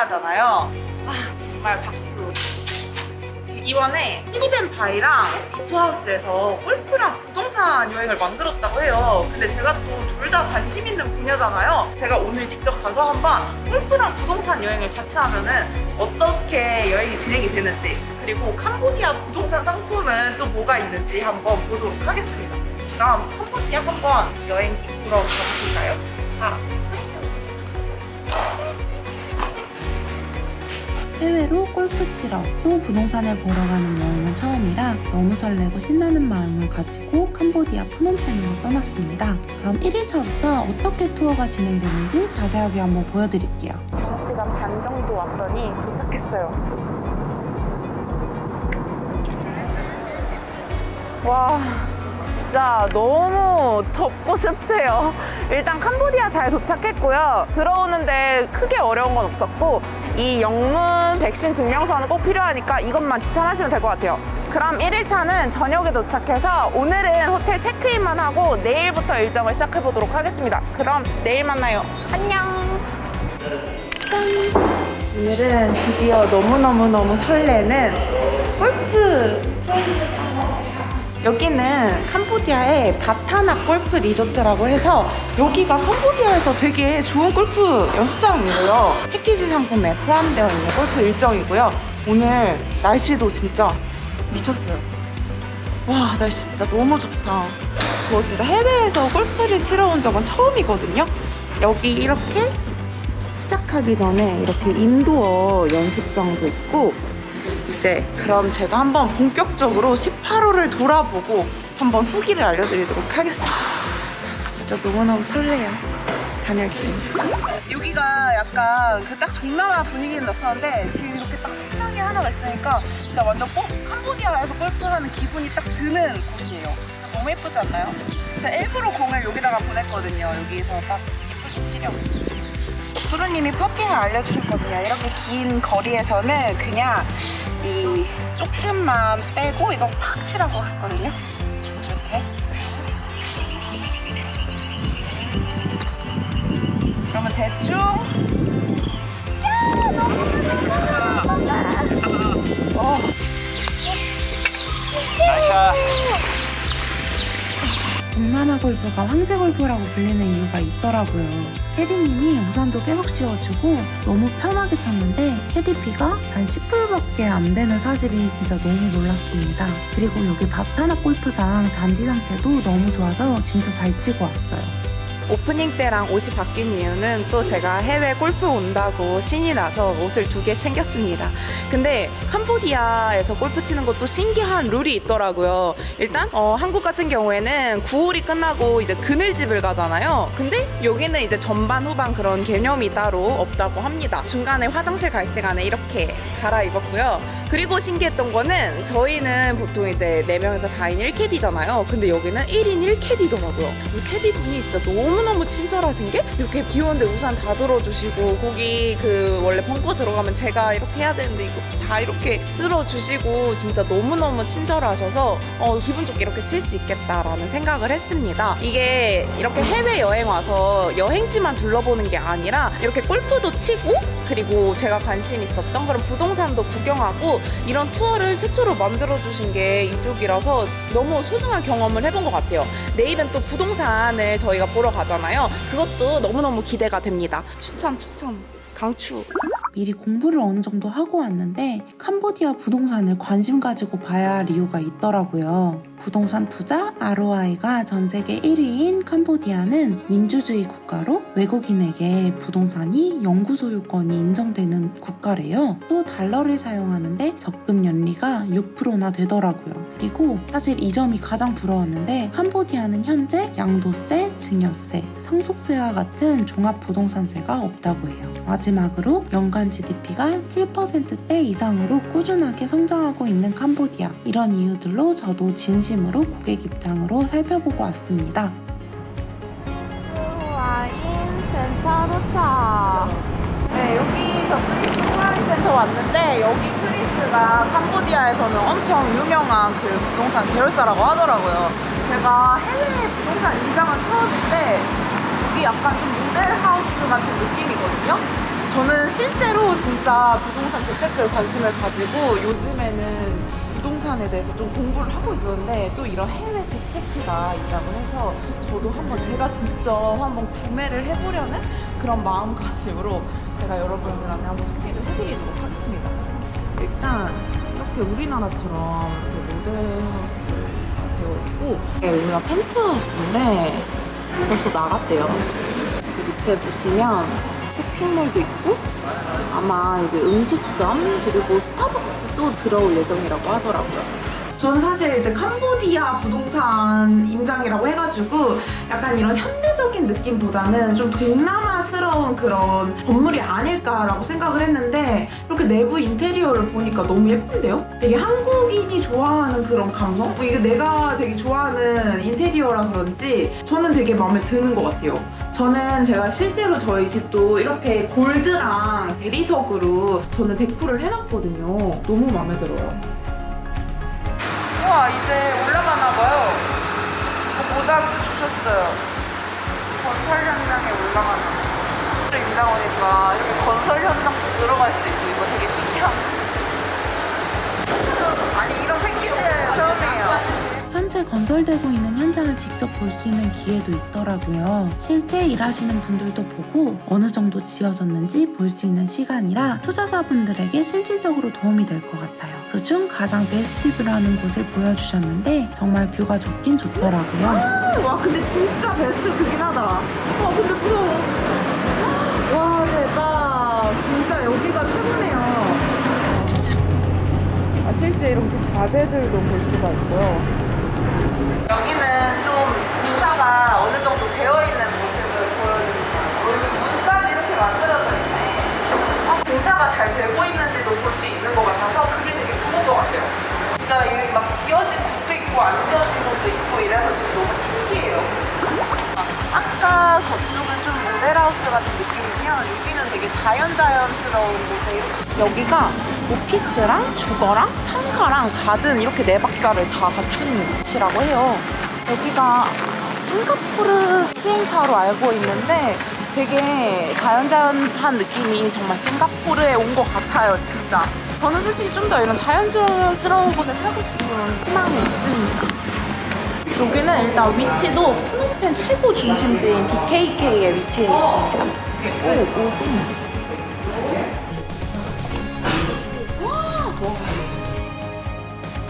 하잖아요. 아 정말 박수. 이번에 티니벤 바이랑 디투하우스에서 골프랑 부동산 여행을 만들었다고 해요. 근데 제가 또 둘 다 관심 있는 분야잖아요. 제가 오늘 직접 가서 한번 골프랑 부동산 여행을 같이 하면은 어떻게 여행이 진행이 되는지 그리고 캄보디아 부동산 상품은 또 뭐가 있는지 한번 보도록 하겠습니다. 그럼 캄보디아 한번 여행기 보러 가보실까요? 아, 해외로 골프 치러 또 부동산을 보러 가는 여행은 처음이라 너무 설레고 신나는 마음을 가지고 캄보디아 프놈펜으로 떠났습니다. 그럼 1일차부터 어떻게 투어가 진행되는지 자세하게 한번 보여드릴게요. 5시간 반 정도 왔더니 도착했어요. 와, 진짜 너무 덥고 습해요. 일단 캄보디아 잘 도착했고요. 들어오는데 크게 어려운 건 없었고 이 영문 백신 증명서는 꼭 필요하니까 이것만 지참하시면 될 것 같아요. 그럼 1일차는 저녁에 도착해서 오늘은 호텔 체크인만 하고 내일부터 일정을 시작해 보도록 하겠습니다. 그럼 내일 만나요. 안녕. 오늘은 드디어 너무너무너무 설레는 골프 여기는 캄보디아의 바타나 골프 리조트라고 해서 여기가 캄보디아에서 되게 좋은 골프 연습장이고요. 패키지 상품에 포함되어 있는 골프 일정이고요. 오늘 날씨도 진짜 미쳤어요. 와 날씨 진짜 너무 좋다. 저 진짜 해외에서 골프를 치러 온 적은 처음이거든요. 여기 이렇게 시작하기 전에 이렇게 인도어 연습장도 있고 이제 그럼 제가 한번 본격적으로 18호를 돌아보고 한번 후기를 알려드리도록 하겠습니다. 진짜 너무너무 설레요. 다녀올게요. 여기가 약간 그 딱 동남아 분위기는 났었는데 뒤에 이렇게 딱 석상이 하나가 있으니까 진짜 완전 꼭 캄보디아에서 골프하는 기분이 딱 드는 곳이에요. 너무 예쁘지 않나요? 제가 일부러 공을 여기다가 보냈거든요. 여기서 딱 예쁘게 치려고. 프로님이 퍼팅을 알려주셨거든요. 이렇게 긴 거리에서는 그냥 이 조금만 빼고 이거 팍 치라고 했거든요. 이렇게. 그러면 대충. 동남아 골프가 황제 골프라고 불리는 이유가 있더라고요. 캐디님이 우산도 계속 씌워주고 너무 편하게 쳤는데 캐디피가 한 10불밖에 안 되는 사실이 진짜 너무 놀랐습니다. 그리고 여기 바타나 골프장 잔디 상태도 너무 좋아서 진짜 잘 치고 왔어요. 오프닝 때랑 옷이 바뀐 이유는 또 제가 해외 골프 온다고 신이 나서 옷을 두 개 챙겼습니다. 근데 캄보디아에서 골프 치는 것도 신기한 룰이 있더라고요. 일단 어, 한국 같은 경우에는 9홀이 끝나고 이제 그늘집을 가잖아요. 근데 여기는 이제 전반 후반 그런 개념이 따로 없다고 합니다. 중간에 화장실 갈 시간에 이렇게 갈아입었고요. 그리고 신기했던 거는 저희는 보통 이제 4명에서 4인 1캐디잖아요. 근데 여기는 1인 1캐디더라고요. 이 캐디분이 진짜 너무 너무 친절하신 게 이렇게 비 오는데 우산 다 들어주시고 거기 그 원래 벙커 들어가면 제가 이렇게 해야 되는데 이거 다 이렇게 쓸어주시고 진짜 너무너무 친절하셔서 어, 기분 좋게 이렇게 칠 수 있겠다라는 생각을 했습니다. 이게 이렇게 해외여행 와서 여행지만 둘러보는 게 아니라 이렇게 골프도 치고 그리고 제가 관심 있었던 그런 부동산도 구경하고 이런 투어를 최초로 만들어주신 게 이쪽이라서 너무 소중한 경험을 해본 것 같아요. 내일은 또 부동산을 저희가 보러 가잖아요. 그것도 너무너무 기대가 됩니다. 추천, 추천, 강추. 미리 공부를 어느 정도 하고 왔는데 캄보디아 부동산을 관심 가지고 봐야 할 이유가 있더라고요. 부동산 투자 ROI가 전 세계 1위인 캄보디아는 민주주의 국가로 외국인에게 부동산이 영구 소유권이 인정되는 국가래요. 또 달러를 사용하는데 적금 연리가 6%나 되더라고요. 그리고 사실 이 점이 가장 부러웠는데 캄보디아는 현재 양도세, 증여세, 상속세와 같은 종합 부동산세가 없다고 해요. 마지막으로 연간 GDP가 7%대 이상으로 꾸준하게 성장하고 있는 캄보디아. 이런 이유들로 저도 진심 으로 고객 입장으로 살펴보고 왔습니다. 와인 센터 도착. 네, 여기 저 프린스 와인 센터 왔는데 여기 프린스가 캄보디아에서는 엄청 유명한 그 부동산 계열사라고 하더라고요. 제가 해외 부동산 임장은 처음인데 여기 약간 좀 모델하우스 같은 느낌이거든요. 저는 실제로 진짜 부동산 재테크에 관심을 가지고 요즘에는 부동산에 대해서 좀 공부를 하고 있었는데 또 이런 해외 재테크가 있다고 해서 저도 한번 제가 직접 한번 구매를 해보려는 그런 마음가짐으로 제가 여러분들한테 한번 소개를 해드리도록 하겠습니다. 일단 이렇게 우리나라처럼 이렇게 모델하우스가 되어 있고 이게 여기가 펜트하우스인데 벌써 나갔대요. 그 밑에 보시면 쇼핑몰도 있고 아마 여기 음식점 그리고 스타벅스도 들어올 예정이라고 하더라고요. 저는 사실 이제 캄보디아 부동산 임장이라고 해가지고 약간 이런 현대적인 느낌보다는 좀 동남아스러운 그런 건물이 아닐까라고 생각을 했는데 이렇게 내부 인테리어를 보니까 너무 예쁜데요? 되게 한국인이 좋아하는 그런 감성? 이게 내가 되게 좋아하는 인테리어라 그런지 저는 되게 마음에 드는 것 같아요. 저는 제가 실제로 저희 집도 이렇게 골드랑 대리석으로 저는 데코를 해놨거든요. 너무 마음에 들어요. 우와 이제 올라가나 봐요. 이거 모자도 주셨어요. 건설 현장에 올라가나 봐요. 임장 오니까 이렇게 건설 현장도 들어갈 수 있고 이거 되게 신기한. 아니 이런 패키지를 처음이에 요. 현재 건설되고 있는 현장을 직접 볼 수 있는 기회도 있더라고요. 실제 일하시는 분들도 보고 어느 정도 지어졌는지 볼 수 있는 시간이라 투자자분들에게 실질적으로 도움이 될 것 같아요. 그중 가장 best view라는 곳을 보여주셨는데 정말 view가 좋긴 좋더라고요. 와 근데 진짜 best view긴 하다. 와 근데 무서워. 와 대박. 진짜 여기가 최고네요. 아, 실제 이렇게 자재들도 볼 수가 있고요. 지어진 곳도 있고 안 지어진 곳도 있고 이래서 지금 너무 신기해요. 아까 그쪽은 좀 모델하우스 같은 느낌이면 여기는 되게 자연자연스러운 곳에 여기가 오피스랑 주거랑 상가랑 가든 이렇게 네 박자를 다 갖춘 곳이라고 해요. 여기가 싱가포르 시행사로 알고 있는데 되게 자연자연한 느낌이 정말 싱가포르에 온 것 같아요, 진짜. 저는 솔직히 좀 더 이런 자연스러운 곳에 살고 싶은 희망이 있으니까. 여기는 일단 위치도 프노펜 최고 중심지인 BKK에 위치해 있습니다. 오, 오, 와.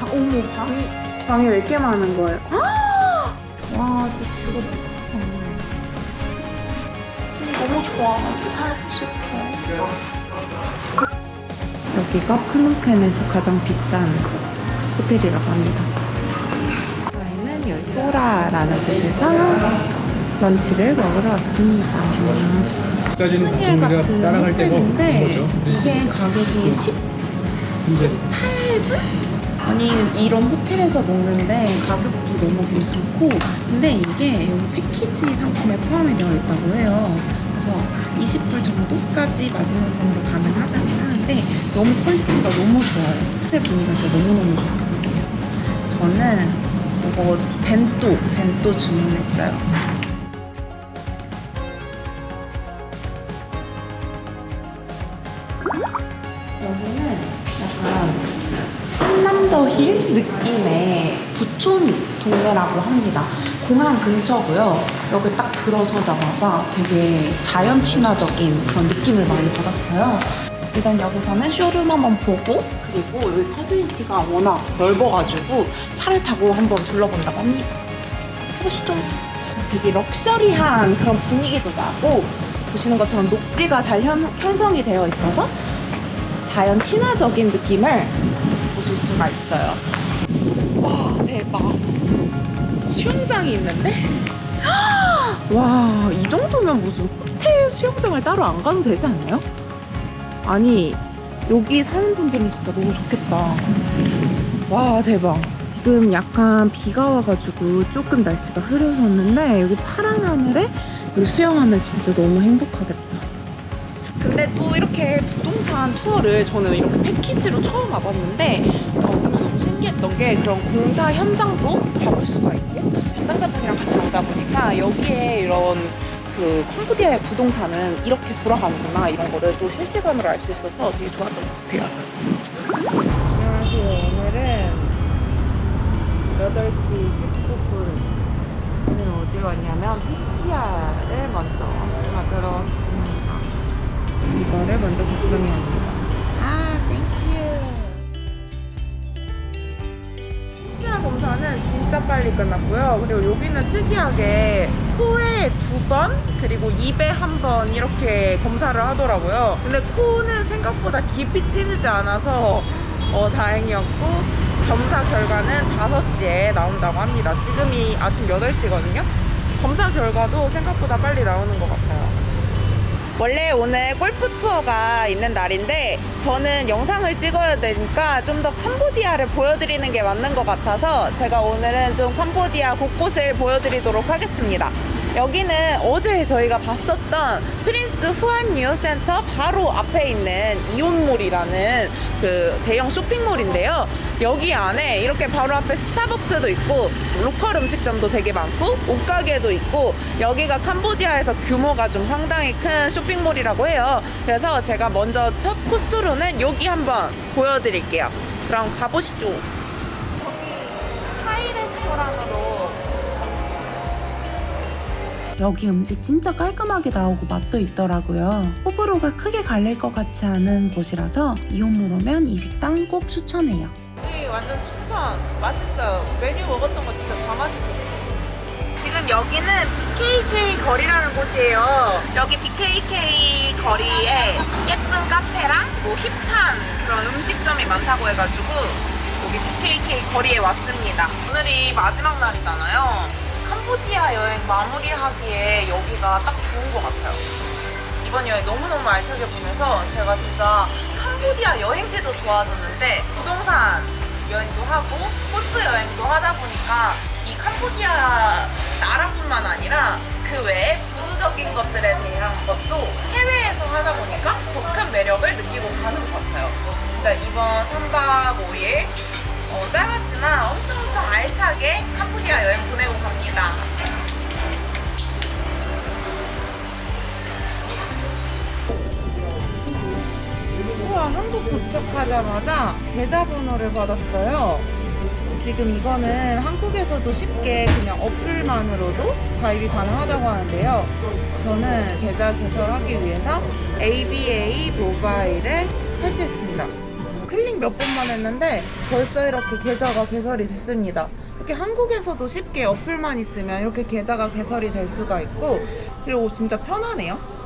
방, 어머, 방이, 방이 왜 이렇게 많은 거예요? 와, 진짜 뷰가 너무 좋다. 너무 좋아. 여기 살고 싶어. 여기가 프놈펜에서 가장 비싼 호텔이라고 합니다. 저희는 여기 소라라는 곳에서 런치를 먹으러 왔습니다. 호텔 같은 호텔인데 거죠. 이게 가격이 10, 근데 18불? 아니 이런 호텔에서 먹는데 가격도 너무 괜찮고 근데 이게 여기 패키지 상품에 포함이 되어 있다고 해요 그래서 20불 정도까지 마지노선으로 가능하다고 하는데 너무 quality가 너무 좋아요. 호텔 분위기가 진짜 너무너무 좋습니다. 저는 이거 벤또 벤또 주문했어요. 여기는 약간 한남더 힐 느낌의 부촌 동네라고 합니다. 공항 근처고요. 여기 딱 들어서자마자 되게 자연 친화적인 그런 느낌을 많이 받았어요. 일단 여기서는 쇼룸 한번 보고 그리고 여기 커뮤니티가 워낙 넓어가지고 차를 타고 한번 둘러본다고 합니다. 보시죠. 되게 럭셔리한 그런 분위기도 나고 보시는 것처럼 녹지가 잘 현, 형성이 되어 있어서 자연 친화적인 느낌을 보실 수가 있어요. 와, 대박. 수영장이 있는데? 와, 이 정도면 무슨 호텔 수영장을 따로 안 가도 되지 않나요? 아니, 여기 사는 분들은 진짜 너무 좋겠다. 와, 대박. 지금 약간 비가 와가지고 조금 날씨가 흐려졌는데 여기 파란 하늘에 여기 수영하면 진짜 너무 행복하겠다. 근데 또 이렇게 부동산 투어를 저는 이렇게 패키지로 처음 와봤는데 어, 무슨 신기했던 게 그런 공사 현장도 가볼 보니까 여기에 이런 그 캄보디아의 부동산은 이렇게 돌아가는구나 이런 거를 또 실시간으로 알 수 있어서 되게 좋았던 것 같아요. 안녕하세요. 오늘은 8시 19분. 오늘 어디로 왔냐면 PCR을 먼저 받으러 왔습니다. 이거를 먼저 작성해야 합니다. 아, thank you. 빨리 끝났고요. 그리고 여기는 특이하게 코에 두 번, 그리고 입에 한 번 이렇게 검사를 하더라고요. 근데 코는 생각보다 깊이 찌르지 않아서 어, 다행이었고, 검사 결과는 5시에 나온다고 합니다. 지금이 아침 8시거든요. 검사 결과도 생각보다 빨리 나오는 것 같아요. 원래 오늘 골프 투어가 있는 날인데 저는 영상을 찍어야 되니까 좀 더 캄보디아를 보여드리는 게 맞는 것 같아서 제가 오늘은 좀 캄보디아 곳곳을 보여드리도록 하겠습니다. 여기는 어제 저희가 봤었던 프린스 후안 뉴센터 바로 앞에 있는 이온몰이라는 그 대형 쇼핑몰인데요. 여기 안에 이렇게 바로 앞에 스타벅스도 있고 로컬 음식점도 되게 많고 옷가게도 있고 여기가 캄보디아에서 규모가 좀 상당히 큰 쇼핑몰이라고 해요. 그래서 제가 먼저 첫 코스로는 여기 한번 보여드릴게요. 그럼 가보시죠. 여기 타이 레스토랑으로 여기 음식 진짜 깔끔하게 나오고 맛도 있더라고요. 호불호가 크게 갈릴 것 같지 않은 곳이라서 이온물 오면 이 식당 꼭 추천해요. 여기 완전 추천. 맛있어요. 메뉴 먹었던 거 진짜 다 맛있어요. 지금 여기는 BKK 거리라는 곳이에요. 여기 BKK 거리에 예쁜 카페랑 뭐 힙한 그런 음식점이 많다고 해가지고 여기 BKK 거리에 왔습니다. 오늘이 마지막 날이잖아요. 캄보디아 여행 마무리하기에 여기가 딱 좋은 것 같아요. 이번 여행 너무너무 알차게 보면서 제가 진짜 캄보디아 여행지도 좋아졌는데 부동산 여행도 하고 코스 여행도 하다 보니까 이 캄보디아 나라뿐만 아니라 그 외에 부수적인 것들에 대한 것도 해외에서 하다 보니까 더 큰 매력을 느끼고 가는 것 같아요. 진짜 이번 3박 5일 어, 짧았지만 엄청 엄청 알차게 캄보디아 여행 보내고 갑니다. 우와 한국 도착하자마자 계좌번호를 받았어요. 지금 이거는 한국에서도 쉽게 그냥 어플만으로도 가입이 가능하다고 하는데요. 저는 계좌 개설하기 위해서 ABA 모바일을 설치했습니다. 클릭 몇 번만 했는데 벌써 이렇게 계좌가 개설이 됐습니다. 이렇게 한국에서도 쉽게 어플만 있으면 이렇게 계좌가 개설이 될 수가 있고 그리고 진짜 편하네요.